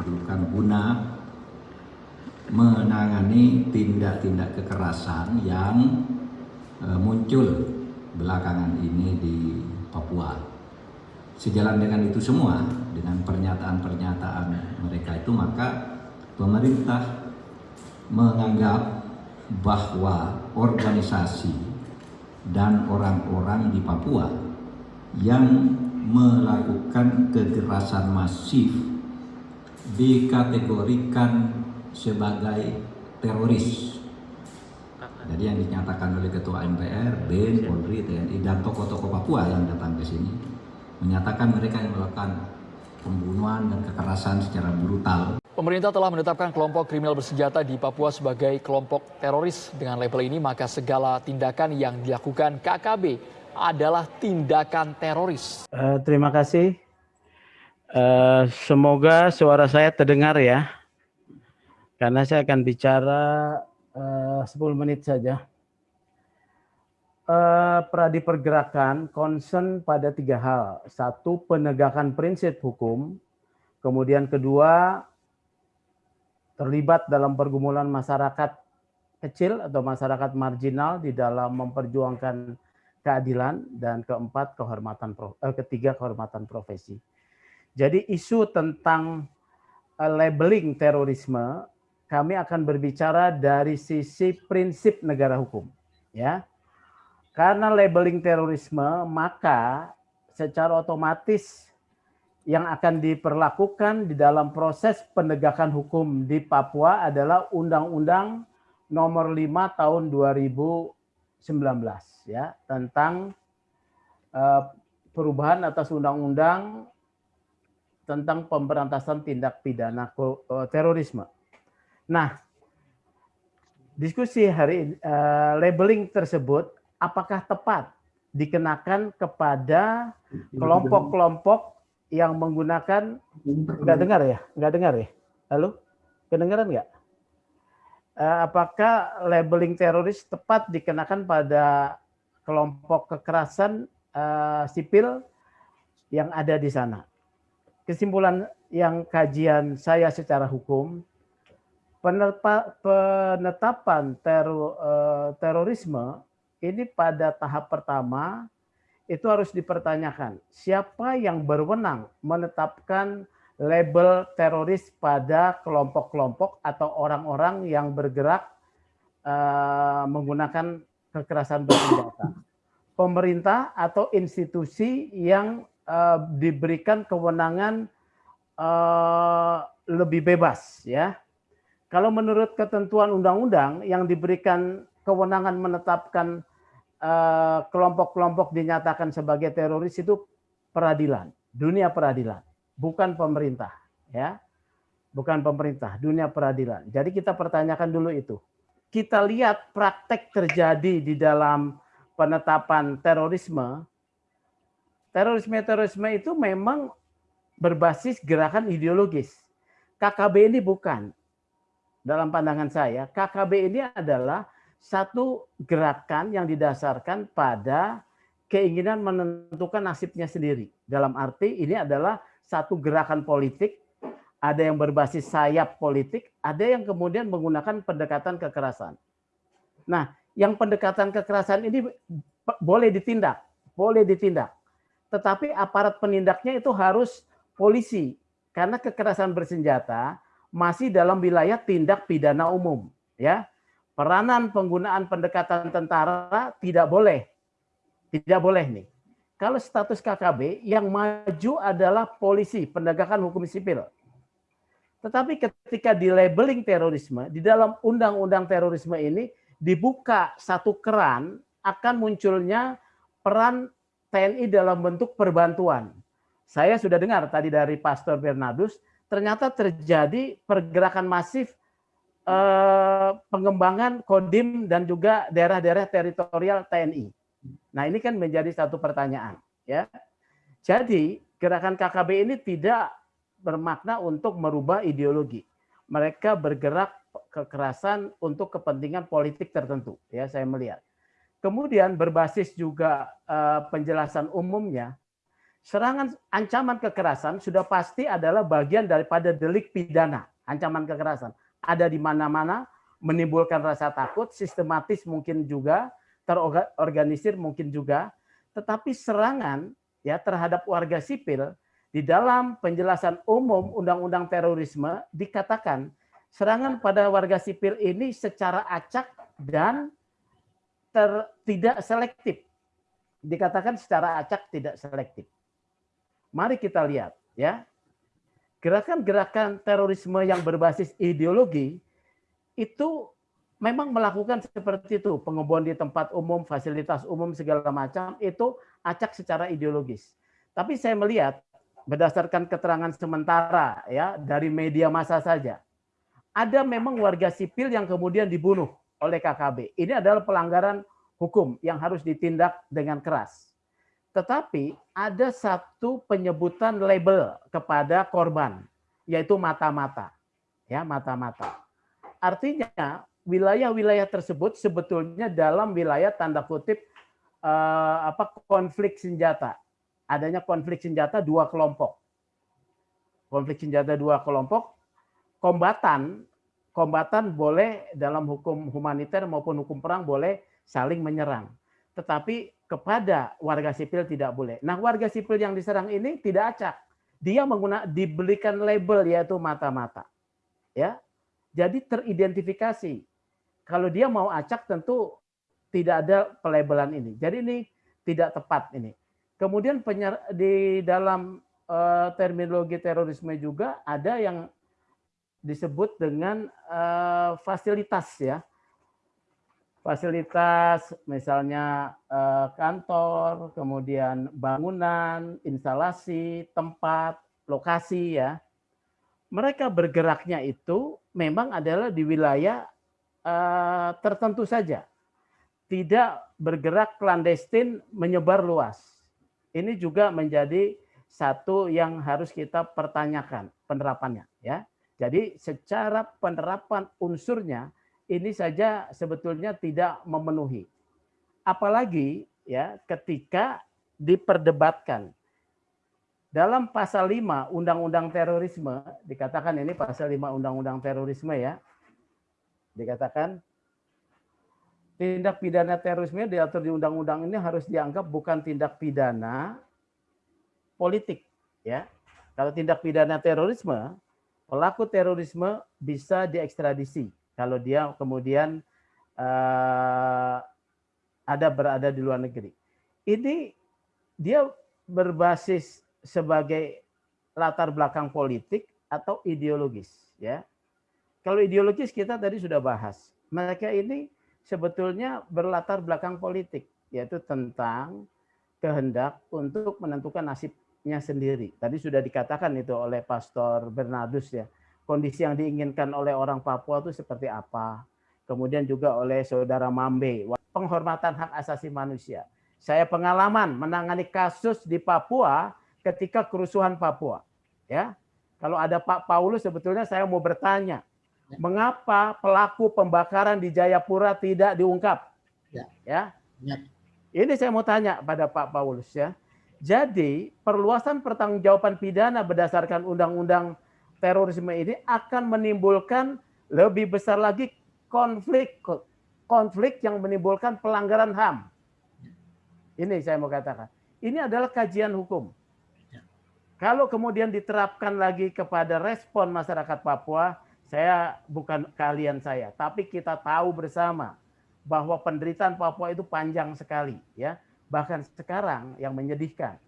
diperlukan guna menangani tindak-tindak kekerasan yang uh, muncul belakangan ini di Papua. Sejalan dengan itu semua, dengan pernyataan-pernyataan mereka itu, maka pemerintah menganggap bahwa organisasi dan orang-orang di Papua yang melakukan kekerasan masif dikategorikan sebagai teroris. Jadi yang dinyatakan oleh Ketua MPR, BIN, Polri, TNI, dan tokoh-tokoh Papua yang datang ke sini menyatakan mereka yang melakukan pembunuhan dan kekerasan secara brutal. Pemerintah telah menetapkan kelompok kriminal bersenjata di Papua sebagai kelompok teroris. Dengan label ini, maka segala tindakan yang dilakukan KKB adalah tindakan teroris. Uh, terima kasih. Uh, semoga suara saya terdengar ya. Karena saya akan bicara uh, 10 menit saja. Uh, Pradi pergerakan concern pada tiga hal. Satu, penegakan prinsip hukum. Kemudian kedua, terlibat dalam pergumulan masyarakat kecil atau masyarakat marginal di dalam memperjuangkan keadilan dan keempat kehormatan eh, ketiga kehormatan profesi. Jadi isu tentang eh, labeling terorisme kami akan berbicara dari sisi prinsip negara hukum, ya. Karena labeling terorisme maka secara otomatis yang akan diperlakukan di dalam proses penegakan hukum di Papua adalah Undang-Undang Nomor 5 Tahun 2000 19 ya tentang uh, perubahan atas undang-undang tentang pemberantasan tindak pidana uh, terorisme. Nah, diskusi hari uh, labeling tersebut apakah tepat dikenakan kepada kelompok-kelompok yang menggunakan nggak dengar ya nggak dengar ya lalu kedengaran nggak Eh, apakah labeling teroris tepat dikenakan pada kelompok kekerasan sipil yang ada di sana. Kesimpulan yang kajian saya secara hukum, penetapan tero, uh, terorisme ini pada tahap pertama itu harus dipertanyakan siapa yang berwenang menetapkan label teroris pada kelompok-kelompok atau orang-orang yang bergerak uh, menggunakan kekerasan bersenjata. Pemerintah atau institusi yang uh, diberikan kewenangan uh, lebih bebas ya. Kalau menurut ketentuan undang-undang yang diberikan kewenangan menetapkan kelompok-kelompok uh, dinyatakan sebagai teroris itu peradilan, dunia peradilan bukan pemerintah, ya. Bukan pemerintah, dunia peradilan. Jadi kita pertanyakan dulu itu. Kita lihat praktek terjadi di dalam penetapan terorisme. Terorisme-terorisme itu memang berbasis gerakan ideologis. KKB ini bukan. Dalam pandangan saya, KKB ini adalah satu gerakan yang didasarkan pada keinginan menentukan nasibnya sendiri. Dalam arti ini adalah satu gerakan politik, ada yang berbasis sayap politik, ada yang kemudian menggunakan pendekatan kekerasan. Nah, yang pendekatan kekerasan ini boleh ditindak, boleh ditindak. Tetapi aparat penindaknya itu harus polisi, karena kekerasan bersenjata masih dalam wilayah tindak pidana umum. Ya, peranan penggunaan pendekatan tentara tidak boleh, tidak boleh nih. Kalau status KKB yang maju adalah polisi, penegakan hukum sipil. Tetapi ketika di labeling terorisme, di dalam undang-undang terorisme ini dibuka satu keran akan munculnya peran TNI dalam bentuk perbantuan. Saya sudah dengar tadi dari Pastor Bernardus, ternyata terjadi pergerakan masif eh, pengembangan Kodim dan juga daerah-daerah teritorial TNI. Nah, ini kan menjadi satu pertanyaan, ya. Jadi, gerakan KKB ini tidak bermakna untuk merubah ideologi. Mereka bergerak kekerasan untuk kepentingan politik tertentu, ya saya melihat. Kemudian berbasis juga uh, penjelasan umumnya, serangan ancaman kekerasan sudah pasti adalah bagian daripada delik pidana, ancaman kekerasan. Ada di mana-mana, menimbulkan rasa takut, sistematis mungkin juga, terorganisir mungkin juga, tetapi serangan ya terhadap warga sipil di dalam penjelasan umum Undang-Undang Terorisme dikatakan serangan pada warga sipil ini secara acak dan ter, tidak selektif. Dikatakan secara acak tidak selektif. Mari kita lihat ya. Gerakan-gerakan terorisme yang berbasis ideologi itu memang melakukan seperti itu, pengeboman di tempat umum, fasilitas umum segala macam itu acak secara ideologis. Tapi saya melihat berdasarkan keterangan sementara ya dari media massa saja, ada memang warga sipil yang kemudian dibunuh oleh KKB. Ini adalah pelanggaran hukum yang harus ditindak dengan keras. Tetapi ada satu penyebutan label kepada korban, yaitu mata-mata. Ya, mata-mata. Artinya wilayah-wilayah tersebut sebetulnya dalam wilayah tanda kutip eh, apa konflik senjata. Adanya konflik senjata dua kelompok. Konflik senjata dua kelompok, kombatan kombatan boleh dalam hukum humaniter maupun hukum perang boleh saling menyerang. Tetapi kepada warga sipil tidak boleh. Nah, warga sipil yang diserang ini tidak acak. Dia menggunakan dibelikan label yaitu mata-mata. Ya. Jadi teridentifikasi. Kalau dia mau acak tentu tidak ada pelabelan ini. Jadi ini tidak tepat ini. Kemudian penyer, di dalam uh, terminologi terorisme juga ada yang disebut dengan uh, fasilitas ya fasilitas misalnya eh, kantor, kemudian bangunan, instalasi, tempat, lokasi ya. Mereka bergeraknya itu memang adalah di wilayah eh, tertentu saja. Tidak bergerak clandestin menyebar luas. Ini juga menjadi satu yang harus kita pertanyakan penerapannya ya. Jadi secara penerapan unsurnya ini saja sebetulnya tidak memenuhi. Apalagi ya ketika diperdebatkan dalam pasal 5 Undang-Undang Terorisme dikatakan ini pasal 5 Undang-Undang Terorisme ya. Dikatakan tindak pidana terorisme diatur di undang-undang ini harus dianggap bukan tindak pidana politik ya. Kalau tindak pidana terorisme, pelaku terorisme bisa diekstradisi kalau dia kemudian uh, ada berada di luar negeri. Ini dia berbasis sebagai latar belakang politik atau ideologis ya. Kalau ideologis kita tadi sudah bahas. Mereka ini sebetulnya berlatar belakang politik yaitu tentang kehendak untuk menentukan nasibnya sendiri. Tadi sudah dikatakan itu oleh Pastor Bernardus ya kondisi yang diinginkan oleh orang Papua itu seperti apa. Kemudian juga oleh saudara Mambe, penghormatan hak asasi manusia. Saya pengalaman menangani kasus di Papua ketika kerusuhan Papua. Ya, kalau ada Pak Paulus sebetulnya saya mau bertanya, ya. mengapa pelaku pembakaran di Jayapura tidak diungkap? Ya. ya. ya. Ini saya mau tanya pada Pak Paulus ya. Jadi perluasan pertanggungjawaban pidana berdasarkan Undang-Undang terorisme ini akan menimbulkan lebih besar lagi konflik konflik yang menimbulkan pelanggaran HAM. Ini saya mau katakan. Ini adalah kajian hukum. Kalau kemudian diterapkan lagi kepada respon masyarakat Papua, saya bukan kalian saya, tapi kita tahu bersama bahwa penderitaan Papua itu panjang sekali, ya. Bahkan sekarang yang menyedihkan